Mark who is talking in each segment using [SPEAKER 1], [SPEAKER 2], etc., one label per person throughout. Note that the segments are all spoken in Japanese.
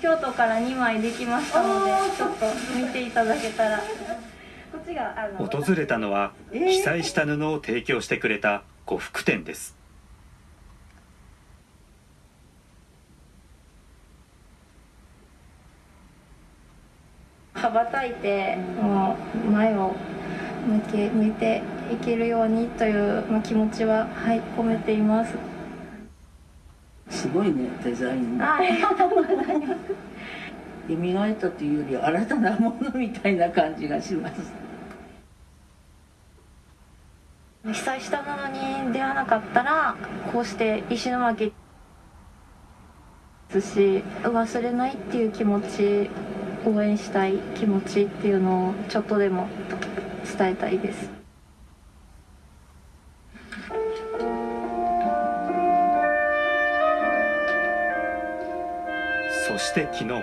[SPEAKER 1] 京都から2枚できましたのでちょっと見ていただけたら。こっちがあの
[SPEAKER 2] 訪れたのは被災した布を提供してくれた呉服店です。
[SPEAKER 1] 羽ばたいてもう前を向け向いていけるようにという、まあ、気持ちは、はい、込めています。
[SPEAKER 3] すごいねデザイン。
[SPEAKER 1] はい、
[SPEAKER 3] 蘇ったというより新たなものみたいな感じがします。
[SPEAKER 1] 被災したものに出会わなかったらこうして石巻ですし忘れないっていう気持ち応援したい気持ちっていうのをちょっとでも伝えたいです。
[SPEAKER 2] そして昨日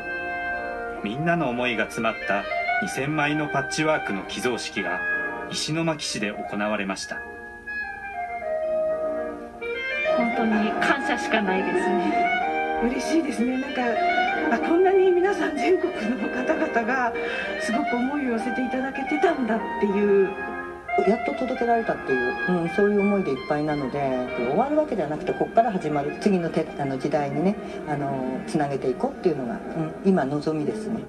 [SPEAKER 2] みんなの思いが詰まった2000枚のパッチワークの寄贈式が石巻市で行われました
[SPEAKER 1] 本当に感謝しかないですね。
[SPEAKER 4] 嬉しいですねなんかあこんなに皆さん全国の方々がすごく思いを寄せていただけてたんだっていう
[SPEAKER 5] やっと届けられたっていう、うん、そういう思いでいっぱいなので終わるわけではなくてここから始まる次のてあの時代にねあのつなげていこうっていうのが、うん、今望みですね。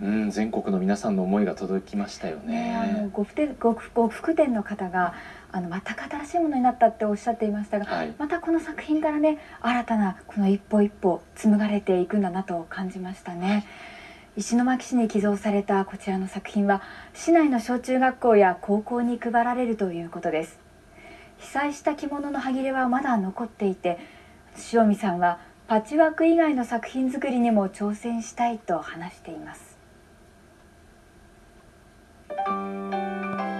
[SPEAKER 6] うん、全国の皆さんの思いが届きましたよ
[SPEAKER 7] ねあの
[SPEAKER 6] ね。
[SPEAKER 7] 呉服店呉店の方があの全く新しいものになったっておっしゃっていましたが、
[SPEAKER 6] はい
[SPEAKER 7] またこの作品からね新たなこの一歩一歩紡がれていくんだなと感じましたね石巻市に寄贈されたこちらの作品は市内の小中学校や高校に配られるということです。被災した着物の端切れはまだ残っていて塩見さんはパッチワーク以外の作品作りにも挑戦したいと話しています。